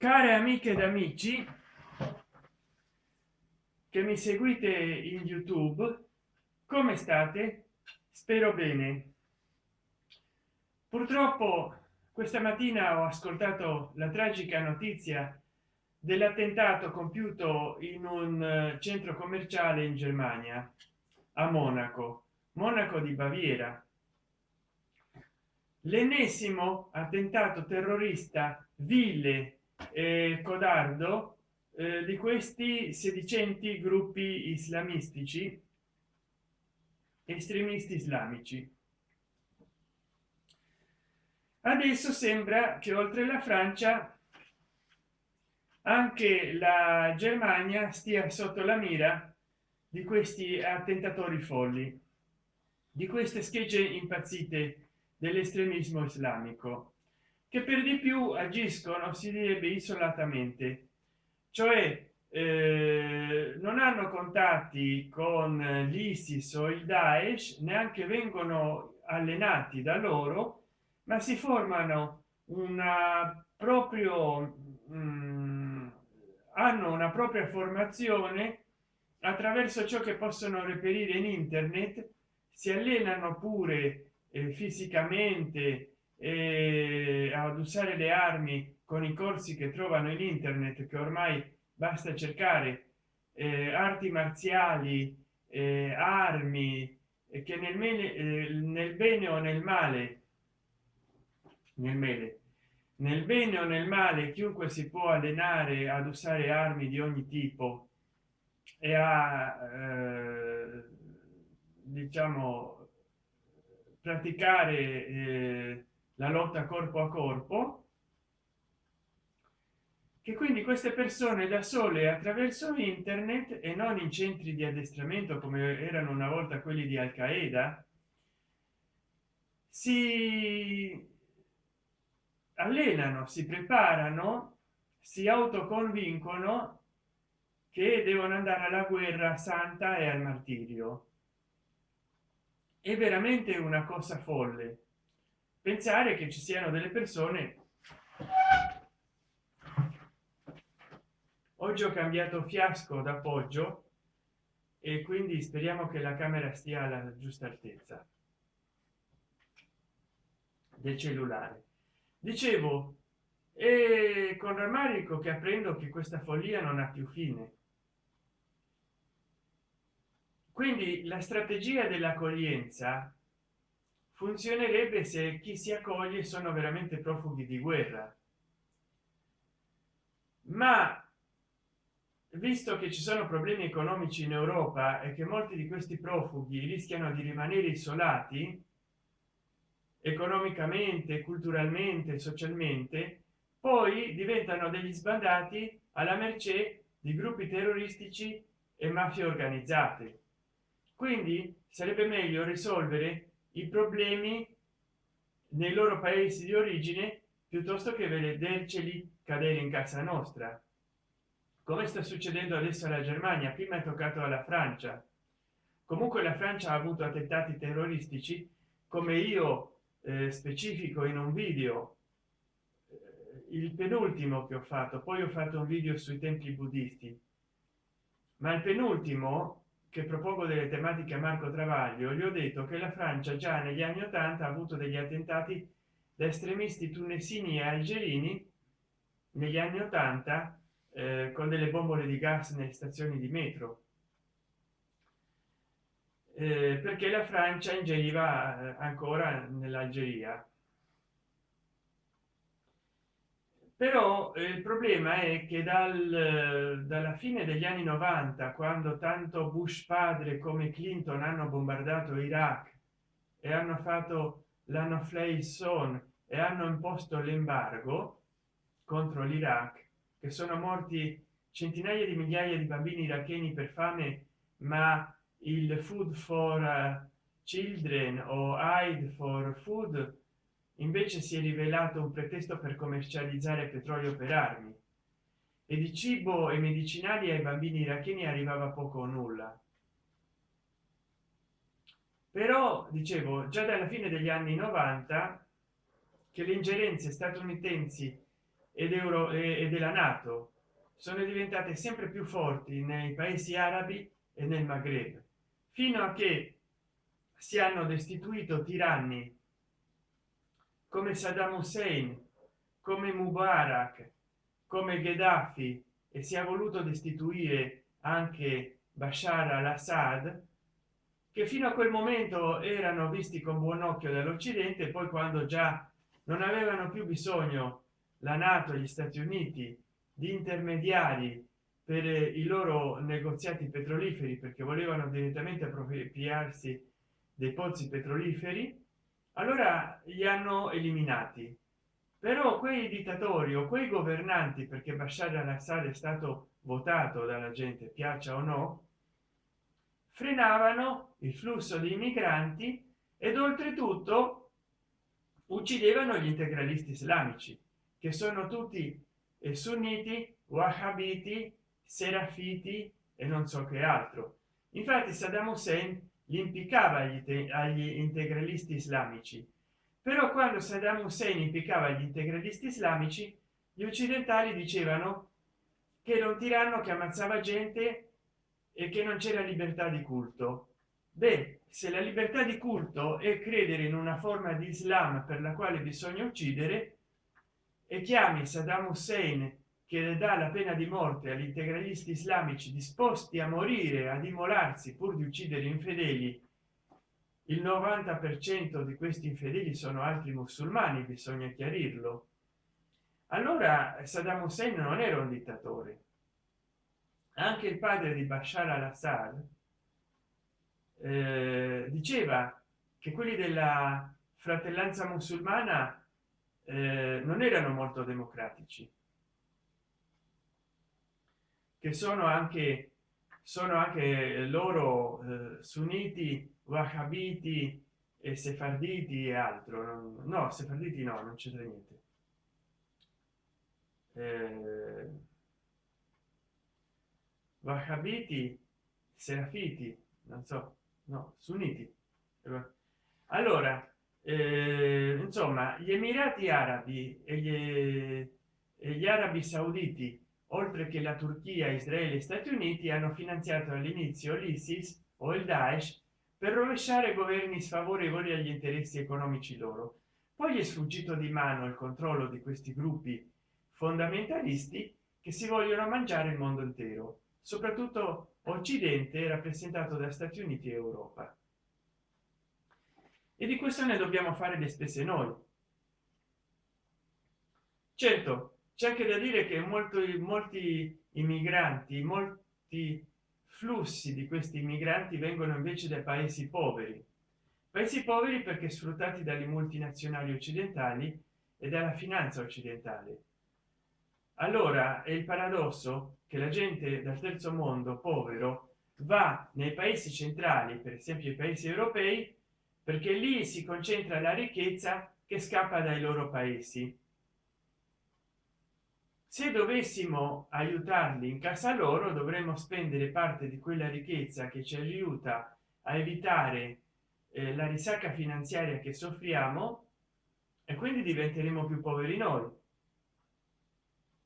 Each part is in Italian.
care amiche ed amici che mi seguite in youtube come state? Spero bene. Purtroppo questa mattina ho ascoltato la tragica notizia dell'attentato compiuto in un eh, centro commerciale in germania a monaco monaco di baviera. L'ennesimo attentato terrorista vile e codardo eh, di questi sedicenti gruppi islamistici estremisti islamici. Adesso sembra che oltre la francia anche la germania stia sotto la mira di questi attentatori folli di queste schegge impazzite dell'estremismo islamico che per di più agiscono si direbbe isolatamente. Cioè eh, non hanno contatti con l'isis o il daesh neanche vengono allenati da loro ma si formano una proprio mh, hanno una propria formazione attraverso ciò che possono reperire in internet si allenano pure eh, fisicamente eh, ad usare le armi con i corsi che trovano in internet che ormai basta cercare eh, arti marziali eh, armi che nel bene, eh, nel bene o nel male nel mele nel bene o nel male chiunque si può allenare ad usare armi di ogni tipo e a eh, diciamo praticare eh, la lotta corpo a corpo che quindi queste persone da sole attraverso internet e non in centri di addestramento come erano una volta quelli di al qaeda si allenano si preparano si autoconvincono che devono andare alla guerra santa e al martirio. È veramente una cosa folle pensare che ci siano delle persone oggi ho cambiato fiasco d'appoggio e quindi speriamo che la camera stia alla giusta altezza del cellulare. Dicevo e con rammarico che apprendo che questa follia non ha più fine. Quindi la strategia dell'accoglienza funzionerebbe se chi si accoglie sono veramente profughi di guerra. Ma visto che ci sono problemi economici in europa e che molti di questi profughi rischiano di rimanere isolati economicamente culturalmente socialmente poi diventano degli sbandati alla mercé di gruppi terroristici e mafie organizzate. Quindi sarebbe meglio risolvere i problemi nei loro paesi di origine piuttosto che vederceli cadere in casa nostra. Come sta succedendo adesso alla germania prima è toccato alla francia. Comunque la francia ha avuto attentati terroristici come io eh, specifico in un video eh, il penultimo che ho fatto. Poi ho fatto un video sui templi buddisti. Ma il penultimo che propongo delle tematiche a marco travaglio gli ho detto che la francia già negli anni 80 ha avuto degli attentati da estremisti tunesini e algerini negli anni 80 eh, con delle bombole di gas nelle stazioni di metro. Eh, perché la francia ingeriva eh, ancora nell'algeria però eh, il problema è che dal, dalla fine degli anni 90 quando tanto bush padre come clinton hanno bombardato iraq e hanno fatto l'hanno son e hanno imposto l'embargo contro l'iraq che sono morti centinaia di migliaia di bambini iracheni per fame ma il food for uh, children o aid for food invece si è rivelato un pretesto per commercializzare petrolio per armi. E di cibo e medicinali ai bambini iracheni arrivava poco o nulla. Però dicevo già dalla fine degli anni 90 che le ingerenze statunitensi ed euro e della nato sono diventate sempre più forti nei paesi arabi e nel maghreb fino a che si hanno destituito tiranni come saddam hussein come mubarak come gheddafi e si è voluto destituire anche bashar al-assad che fino a quel momento erano visti con buon occhio dall'occidente poi quando già non avevano più bisogno la nato gli stati uniti di intermediari per i loro negoziati petroliferi perché volevano direttamente appropriarsi dei pozzi petroliferi allora li hanno eliminati. Però quei dittatori o quei governanti perché Bashar al-Assad è stato votato dalla gente piaccia o no frenavano il flusso di migranti ed oltretutto uccidevano gli integralisti islamici che sono tutti e sunniti wahhabiti serafiti e non so che altro. Infatti saddam hussein li impiccava agli, agli integralisti islamici. Però quando saddam hussein impiccava gli integralisti islamici gli occidentali dicevano che era un tiranno che ammazzava gente e che non c'era libertà di culto. Beh se la libertà di culto è credere in una forma di islam per la quale bisogna uccidere e chiami saddam hussein che dà la pena di morte agli integralisti islamici disposti a morire ad immolarsi pur di uccidere infedeli. Il 90 per cento di questi infedeli sono altri musulmani bisogna chiarirlo. Allora saddam hussein non era un dittatore. Anche il padre di bashar al-assad eh, diceva che quelli della fratellanza musulmana eh, non erano molto democratici che sono anche sono anche loro eh, sunniti wahhabiti e sefarditi e altro. No sefarditi no non c'entra niente. Eh, wahhabiti serafiti non so no sunniti. Allora eh, insomma gli emirati arabi e gli, e gli arabi sauditi oltre che la turchia israele e stati uniti hanno finanziato all'inizio l'isis o il daesh per rovesciare governi sfavorevoli agli interessi economici loro. Poi è sfuggito di mano il controllo di questi gruppi fondamentalisti che si vogliono mangiare il mondo intero soprattutto occidente rappresentato da stati uniti e europa. E di questo ne dobbiamo fare le spese noi. Certo c'è anche da dire che molti molti immigranti molti flussi di questi immigranti vengono invece dai paesi poveri. Paesi poveri perché sfruttati dalle multinazionali occidentali e dalla finanza occidentale. Allora è il paradosso che la gente dal terzo mondo povero va nei paesi centrali per esempio i paesi europei perché lì si concentra la ricchezza che scappa dai loro paesi se dovessimo aiutarli in casa loro dovremmo spendere parte di quella ricchezza che ci aiuta a evitare eh, la risacca finanziaria che soffriamo e quindi diventeremo più poveri noi.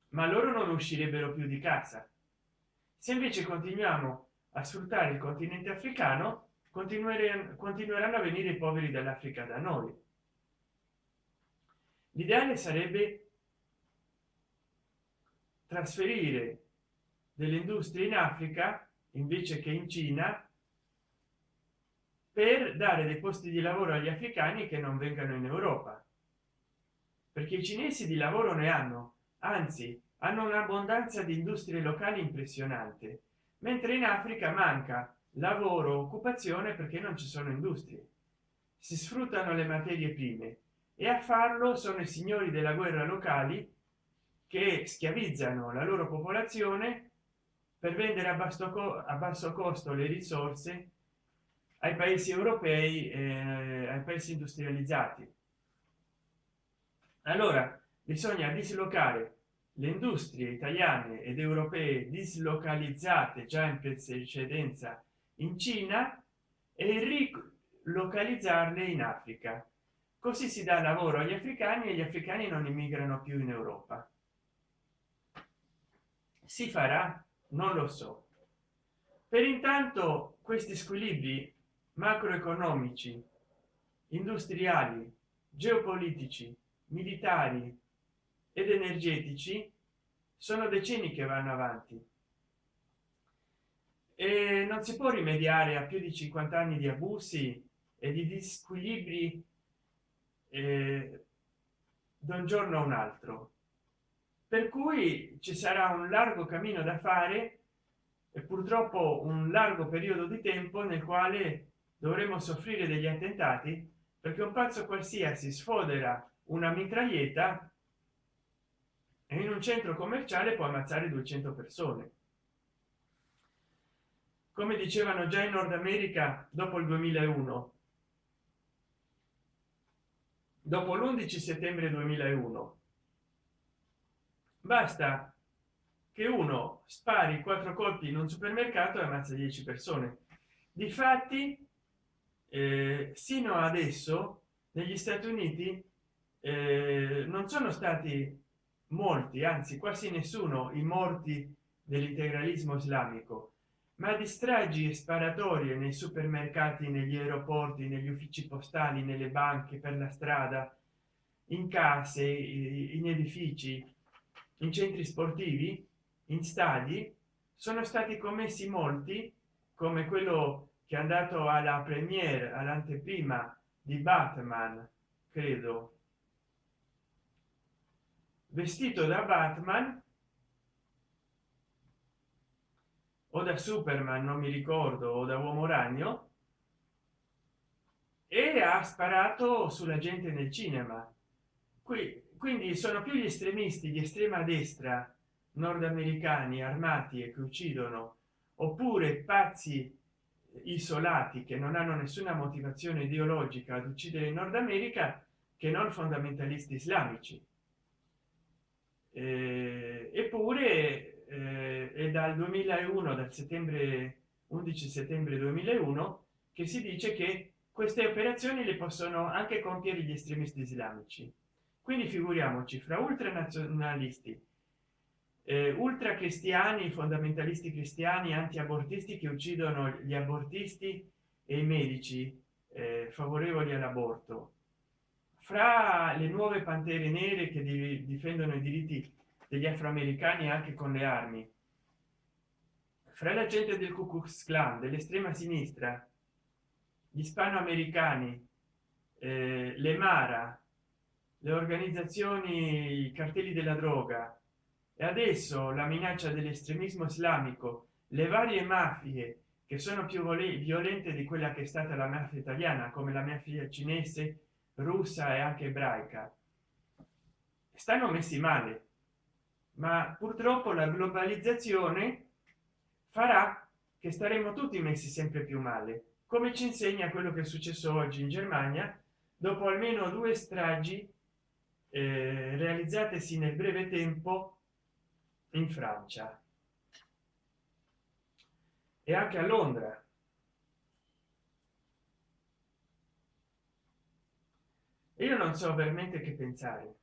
Ma loro non uscirebbero più di casa. Se invece continuiamo a sfruttare il continente africano continueranno a venire i poveri dall'africa da noi. L'ideale sarebbe trasferire delle industrie in africa invece che in cina per dare dei posti di lavoro agli africani che non vengano in europa. Perché i cinesi di lavoro ne hanno anzi hanno un'abbondanza di industrie locali impressionante mentre in africa manca lavoro occupazione perché non ci sono industrie. Si sfruttano le materie prime e a farlo sono i signori della guerra locali che schiavizzano la loro popolazione per vendere a basso, a basso costo le risorse ai paesi europei eh, ai paesi industrializzati. Allora bisogna dislocare le industrie italiane ed europee dislocalizzate già in precedenza in cina e rilocalizzarle in africa. Così si dà lavoro agli africani e gli africani non immigrano più in europa si farà? Non lo so. Per intanto questi squilibri macroeconomici industriali geopolitici militari ed energetici sono decenni che vanno avanti. E non si può rimediare a più di 50 anni di abusi e di disquilibri eh, da un giorno a un altro per cui ci sarà un largo cammino da fare e purtroppo un largo periodo di tempo nel quale dovremo soffrire degli attentati perché un pazzo qualsiasi sfodera una mitraglietta e in un centro commerciale può ammazzare 200 persone. Come dicevano già in nord america dopo il 2001 dopo l'11 settembre 2001 basta che uno spari quattro colpi in un supermercato e ammazza 10 persone. Difatti eh, sino adesso negli stati uniti eh, non sono stati molti anzi quasi nessuno i morti dell'integralismo islamico. Ma di stragi e sparatorie nei supermercati negli aeroporti negli uffici postali nelle banche per la strada in case in edifici in centri sportivi in stadi sono stati commessi molti come quello che è andato alla premiere all'anteprima di batman credo. Vestito da batman o da superman non mi ricordo o da uomo ragno e ha sparato sulla gente nel cinema. Qui quindi sono più gli estremisti di estrema destra nordamericani armati e che uccidono oppure pazzi isolati che non hanno nessuna motivazione ideologica ad uccidere in nord america che non fondamentalisti islamici. Eh, eppure eh, è dal 2001 dal settembre 11 settembre 2001 che si dice che queste operazioni le possono anche compiere gli estremisti islamici quindi figuriamoci fra ultranazionalisti eh, ultra cristiani fondamentalisti cristiani anti-abortisti che uccidono gli abortisti e i medici eh, favorevoli all'aborto fra le nuove pantere nere che difendono i diritti degli afroamericani anche con le armi fra la gente del Ku Klux Klan dell'estrema sinistra gli ispanoamericani eh, le mara le organizzazioni i cartelli della droga. E adesso la minaccia dell'estremismo islamico le varie mafie che sono più violente di quella che è stata la mafia italiana come la mafia cinese russa e anche ebraica stanno messi male. Ma purtroppo la globalizzazione farà che staremo tutti messi sempre più male come ci insegna quello che è successo oggi in germania dopo almeno due stragi eh, realizzatesi nel breve tempo in francia e anche a londra. Io non so veramente che pensare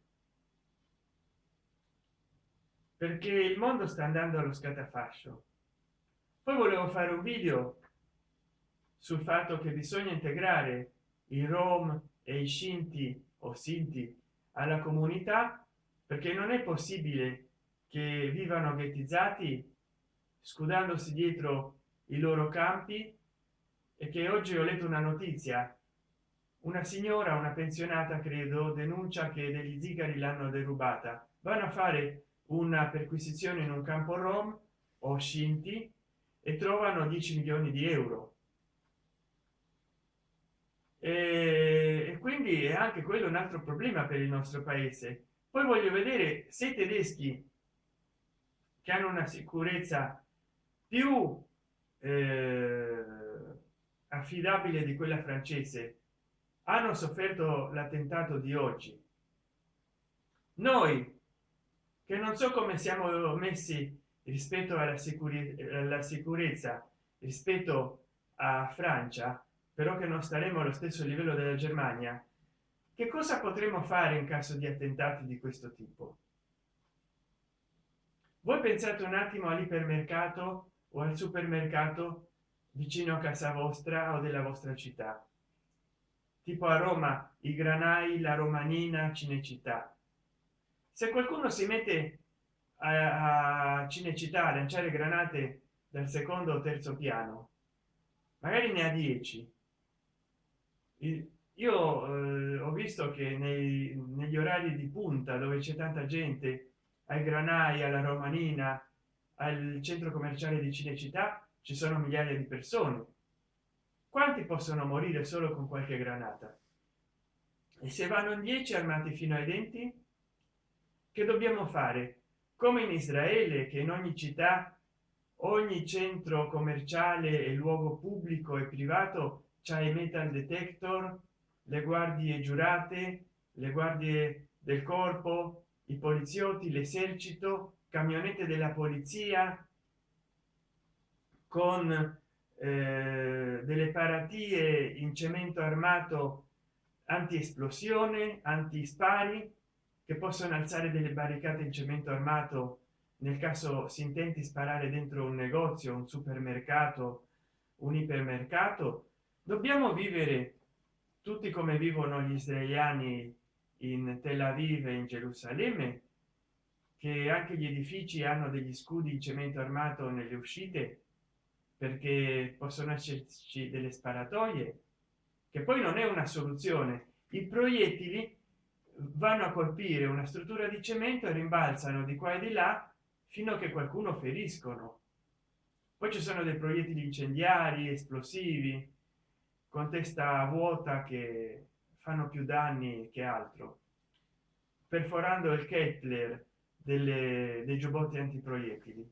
perché il mondo sta andando allo scatafascio. Poi volevo fare un video sul fatto che bisogna integrare i rom e i scinti o sinti alla comunità perché non è possibile che vivano ghettizzati scudandosi dietro i loro campi e che oggi ho letto una notizia. Una signora una pensionata credo denuncia che degli zigari l'hanno derubata. Vanno a fare una perquisizione in un campo rom o scinti e trovano 10 milioni di euro. E, quindi è anche quello un altro problema per il nostro paese. Poi voglio vedere se i tedeschi che hanno una sicurezza più eh, affidabile di quella francese hanno sofferto l'attentato di oggi. Noi che non so come siamo messi rispetto alla sicurezza alla sicurezza rispetto a francia però che non staremo allo stesso livello della germania. Che cosa potremo fare in caso di attentati di questo tipo? Voi pensate un attimo all'ipermercato o al supermercato vicino a casa vostra o della vostra città. Tipo a roma i granai la romanina cinecittà. Se qualcuno si mette a, cinecittà a lanciare granate dal secondo o terzo piano magari ne ha 10 io eh, ho visto che nei, negli orari di punta dove c'è tanta gente ai granai alla romanina al centro commerciale di cinecittà ci sono migliaia di persone. Quanti possono morire solo con qualche granata? E se vanno in 10 armati fino ai denti che dobbiamo fare? Come in israele che in ogni città ogni centro commerciale e luogo pubblico e privato c'è i metal detector le guardie giurate le guardie del corpo i poliziotti l'esercito camionette della polizia con eh, delle paratie in cemento armato anti esplosione anti spari che possono alzare delle barricate in cemento armato. Nel caso si intenti sparare dentro un negozio un supermercato un ipermercato dobbiamo vivere tutti come vivono gli israeliani in tel aviv e in gerusalemme che anche gli edifici hanno degli scudi in cemento armato nelle uscite perché possono esserci delle sparatoie che poi non è una soluzione. I proiettili vanno a colpire una struttura di cemento e rimbalzano di qua e di là fino a che qualcuno feriscono. Poi ci sono dei proiettili incendiari esplosivi con testa vuota che fanno più danni che altro perforando il Kepler delle, dei giubbotti antiproiettili.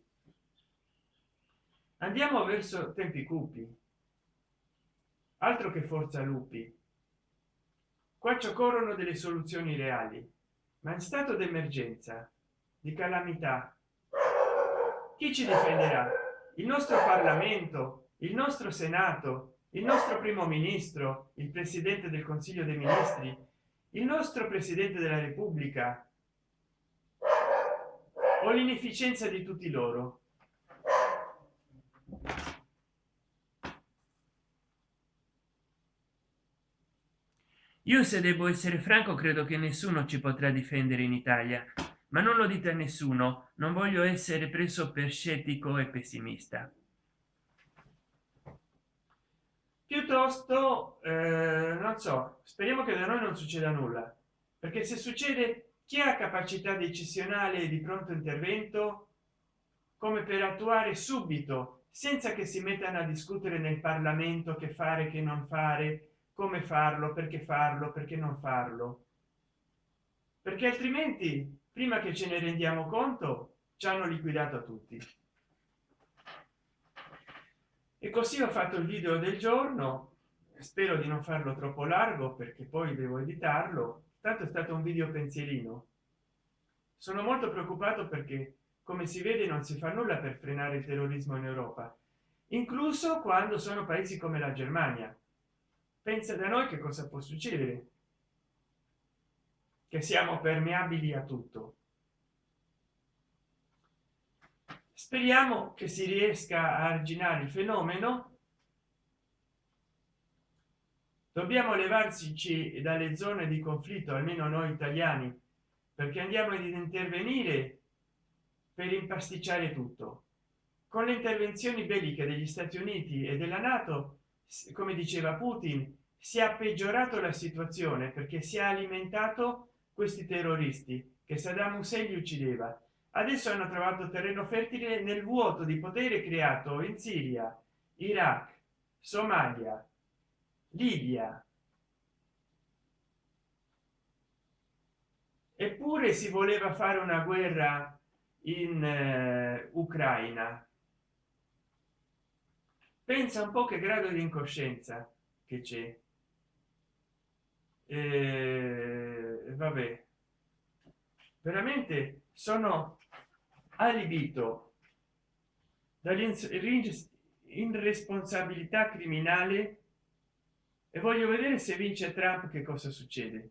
Andiamo verso tempi cupi. Altro che forza lupi. Qua ci occorrono delle soluzioni reali ma in stato d'emergenza di calamità chi ci difenderà? Il nostro parlamento? Il nostro senato il nostro primo ministro il presidente del consiglio dei ministri il nostro presidente della repubblica o l'inefficienza di tutti loro. Io se devo essere franco credo che nessuno ci potrà difendere in italia ma non lo dite a nessuno. Non voglio essere preso per scettico e pessimista piuttosto eh, non so speriamo che da noi non succeda nulla. Perché se succede chi ha capacità decisionale di pronto intervento? Come per attuare subito senza che si mettano a discutere nel parlamento che fare che non fare come farlo perché farlo perché non farlo. Perché altrimenti prima che ce ne rendiamo conto ci hanno liquidato tutti e così ho fatto il video del giorno. Spero di non farlo troppo largo perché poi devo editarlo. Tanto è stato un video pensierino. Sono molto preoccupato perché come si vede non si fa nulla per frenare il terrorismo in europa incluso quando sono paesi come la germania. Pensa da noi che cosa può succedere. Che siamo permeabili a tutto speriamo che si riesca a arginare il fenomeno. Dobbiamo levarci dalle zone di conflitto almeno noi italiani perché andiamo ad intervenire per impasticciare tutto. Con le intervenzioni belliche degli stati uniti e della nato come diceva putin si è peggiorato la situazione perché si è alimentato questi terroristi che saddam hussein li uccideva adesso hanno trovato terreno fertile nel vuoto di potere creato in siria iraq somalia libia. Eppure si voleva fare una guerra in eh, ucraina. Pensa un po che grado di incoscienza che c'è. Eh, vabbè. Veramente sono alibito dall'irresponsabilità criminale e voglio vedere se vince trump che cosa succede?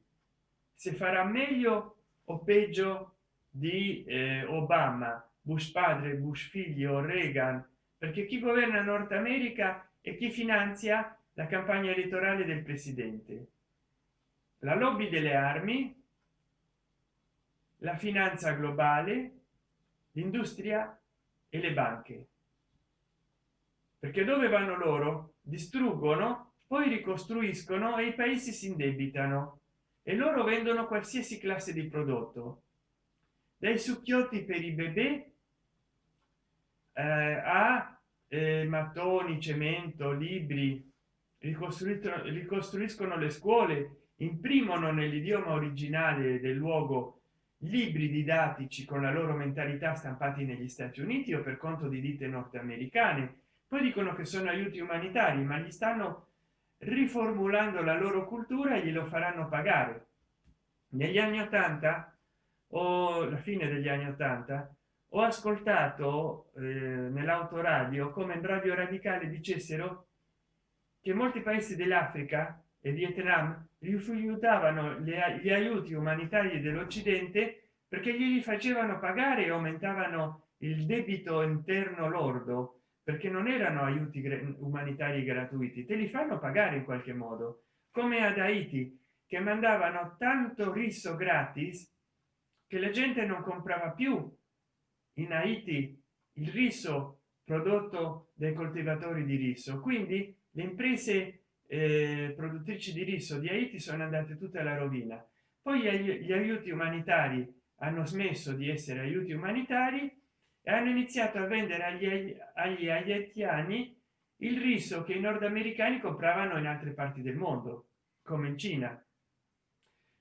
Se farà meglio o peggio di eh, obama bush padre bush figlio reagan? Perché chi governa nord america e chi finanzia la campagna elettorale del presidente? La lobby delle armi la finanza globale l'industria e le banche. Perché dove vanno loro? Distruggono poi ricostruiscono e i paesi si indebitano. E loro vendono qualsiasi classe di prodotto. Dai succhiotti per i bebè eh, a eh, mattoni cemento libri ricostruiscono le scuole imprimono nell'idioma originale del luogo libri didattici con la loro mentalità stampati negli stati uniti o per conto di ditte nordamericane poi dicono che sono aiuti umanitari ma gli stanno riformulando la loro cultura e glielo faranno pagare. Negli anni 80 o la fine degli anni 80 ho ascoltato eh, nell'autoradio come in radio radicale dicessero che molti paesi dell'africa e vietnam rifiutavano gli aiuti umanitari dell'occidente perché gli facevano pagare e aumentavano il debito interno lordo perché non erano aiuti umanitari gratuiti te li fanno pagare in qualche modo. Come ad haiti che mandavano tanto riso gratis che la gente non comprava più. In haiti il riso prodotto dai coltivatori di riso. Quindi le imprese eh, produttrici di riso di haiti sono andate tutte alla rovina. Poi gli aiuti umanitari hanno smesso di essere aiuti umanitari e hanno iniziato a vendere agli, agli haitiani il riso che i nordamericani compravano in altre parti del mondo come in cina.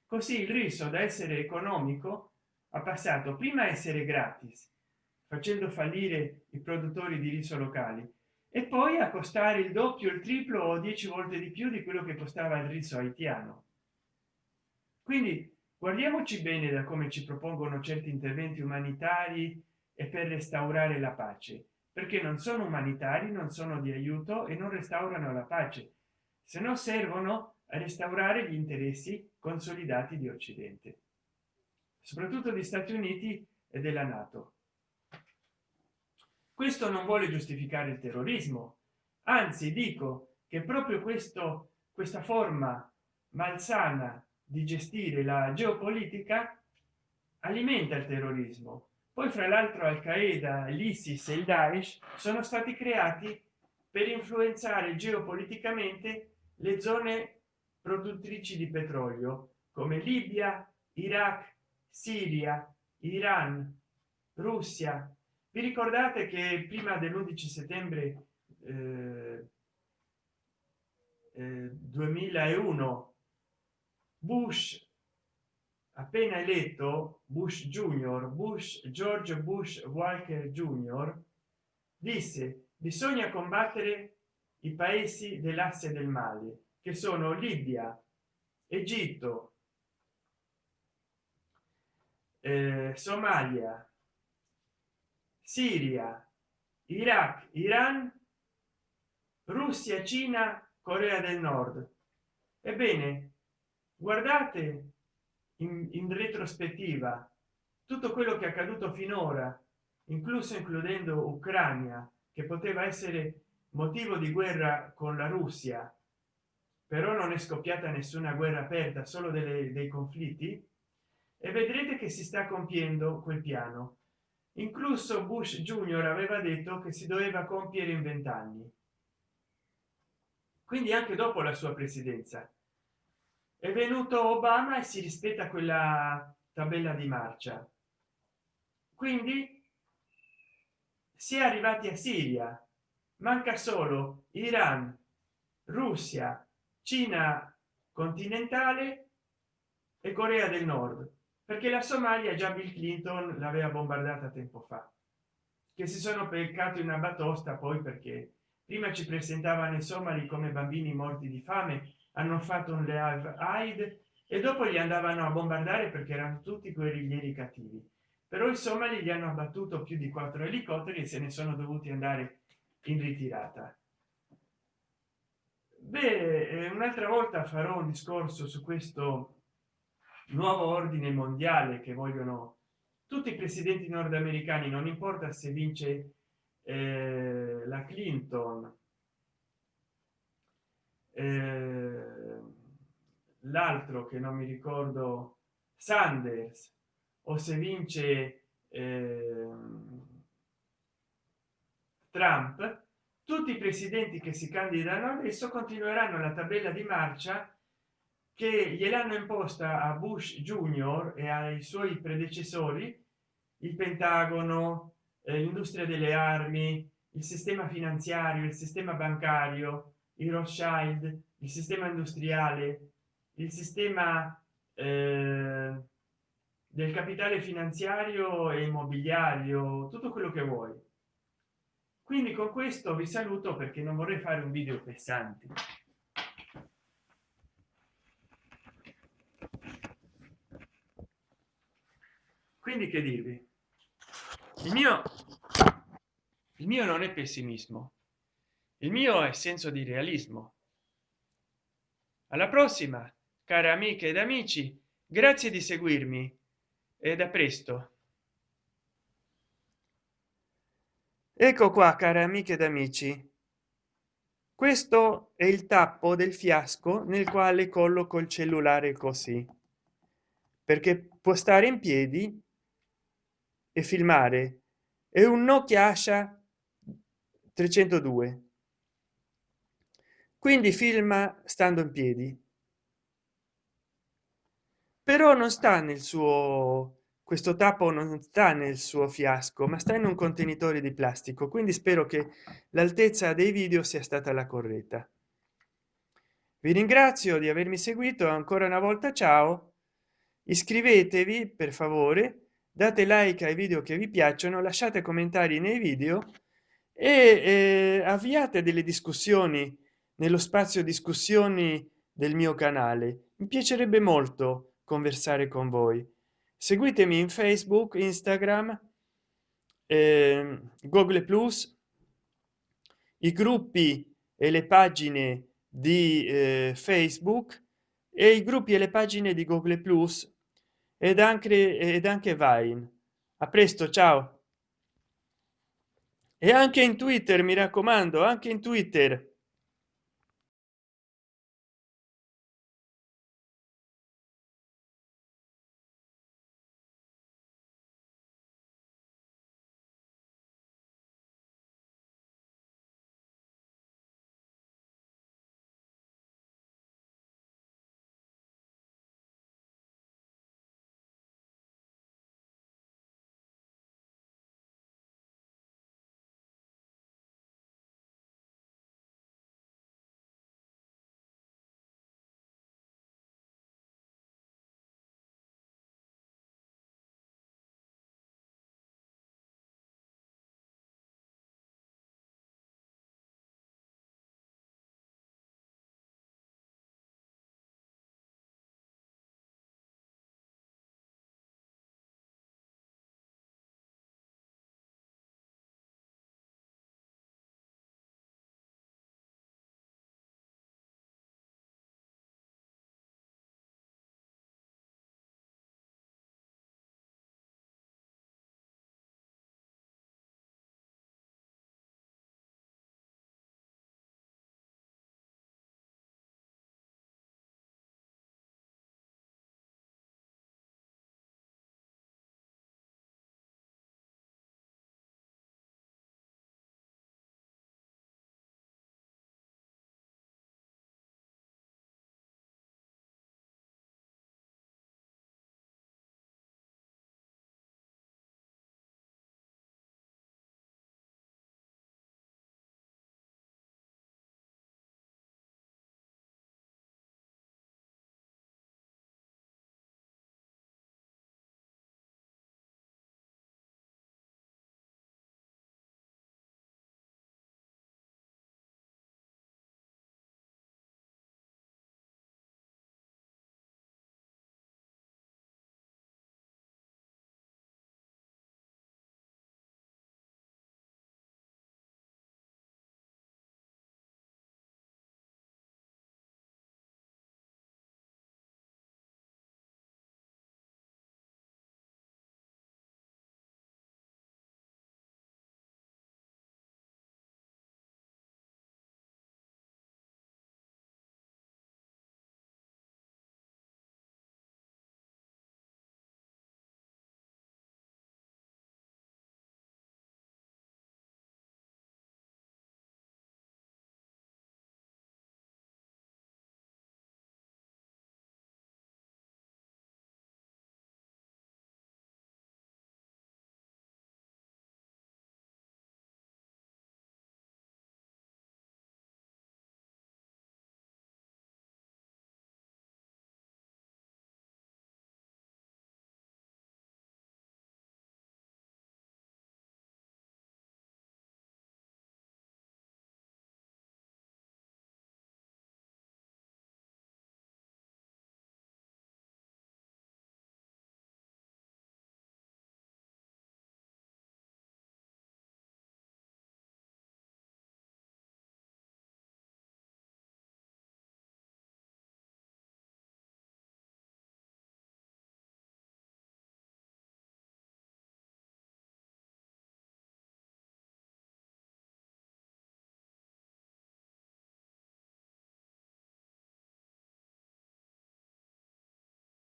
Così il riso da essere economico ha passato prima a essere gratis facendo fallire i produttori di riso locali e poi a costare il doppio il triplo o dieci volte di più di quello che costava il riso haitiano. Quindi guardiamoci bene da come ci propongono certi interventi umanitari e per restaurare la pace perché non sono umanitari non sono di aiuto e non restaurano la pace. Se no servono a restaurare gli interessi consolidati di occidente soprattutto degli stati uniti e della nato questo non vuole giustificare il terrorismo. Anzi dico che proprio questo questa forma malsana di gestire la geopolitica alimenta il terrorismo. Poi fra l'altro al qaeda l'isis e il daesh sono stati creati per influenzare geopoliticamente le zone produttrici di petrolio come libia iraq siria iran russia vi ricordate che prima dell'11 settembre eh, eh, 2001 bush appena eletto bush junior bush george bush walker junior disse bisogna combattere i paesi dell'asse del male che sono libia egitto eh, somalia siria iraq iran russia cina corea del nord. Ebbene guardate in, in retrospettiva tutto quello che è accaduto finora incluso includendo ucraina che poteva essere motivo di guerra con la russia. Però non è scoppiata nessuna guerra aperta solo delle, dei conflitti. E vedrete che si sta compiendo quel piano incluso bush junior aveva detto che si doveva compiere in vent'anni. Quindi anche dopo la sua presidenza. È venuto obama e si rispetta quella tabella di marcia. Quindi si è arrivati a siria. Manca solo iran russia cina continentale e corea del nord perché la somalia già bill clinton l'aveva bombardata tempo fa che si sono peccato in una batosta poi perché prima ci presentavano i somali come bambini morti di fame hanno fatto un live aid e dopo li andavano a bombardare perché erano tutti guerriglieri cattivi. Però i somali gli hanno abbattuto più di quattro elicotteri e se ne sono dovuti andare in ritirata. Beh eh, un'altra volta farò un discorso su questo nuovo ordine mondiale che vogliono tutti i presidenti nordamericani non importa se vince eh, la clinton eh, l'altro che non mi ricordo sanders o se vince eh, trump tutti i presidenti che si candidano adesso continueranno la tabella di marcia che gliel'hanno imposta a bush junior e ai suoi predecessori il pentagono eh, l'industria delle armi il sistema finanziario il sistema bancario il rothschild il sistema industriale il sistema eh, del capitale finanziario e immobiliario tutto quello che vuoi. Quindi con questo vi saluto perché non vorrei fare un video pesante quindi che dirvi? Il mio il mio non è pessimismo. Il mio è senso di realismo. Alla prossima care amiche ed amici grazie di seguirmi e da presto. Ecco qua care amiche ed amici. Questo è il tappo del fiasco nel quale colloco il cellulare così perché può stare in piedi e filmare. È un nokia asha 302 quindi filma stando in piedi. Però non sta nel suo questo tappo non sta nel suo fiasco ma sta in un contenitore di plastico. Quindi spero che l'altezza dei video sia stata la corretta. Vi ringrazio di avermi seguito. Ancora una volta ciao. Iscrivetevi per favore date like ai video che vi piacciono lasciate commentari nei video e eh, avviate delle discussioni nello spazio discussioni del mio canale. Mi piacerebbe molto conversare con voi. Seguitemi in facebook instagram eh, google plus. I gruppi e le pagine di eh, facebook e i gruppi e le pagine di google plus ed anche ed anche vine. A presto ciao. E anche in twitter mi raccomando anche in twitter